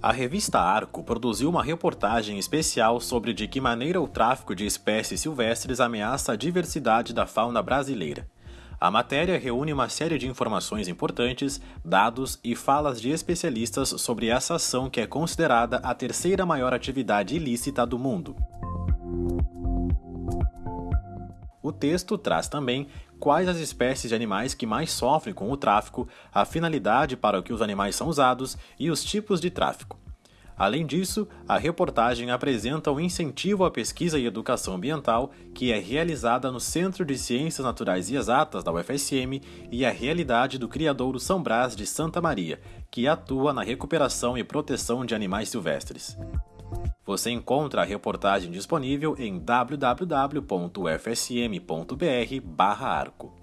A revista Arco produziu uma reportagem especial sobre de que maneira o tráfico de espécies silvestres ameaça a diversidade da fauna brasileira. A matéria reúne uma série de informações importantes, dados e falas de especialistas sobre essa ação que é considerada a terceira maior atividade ilícita do mundo. O texto traz também quais as espécies de animais que mais sofrem com o tráfico, a finalidade para que os animais são usados e os tipos de tráfico. Além disso, a reportagem apresenta o incentivo à pesquisa e educação ambiental que é realizada no Centro de Ciências Naturais e Exatas da UFSM e a realidade do criadouro São Brás de Santa Maria, que atua na recuperação e proteção de animais silvestres. Você encontra a reportagem disponível em www.ufsm.br/arco.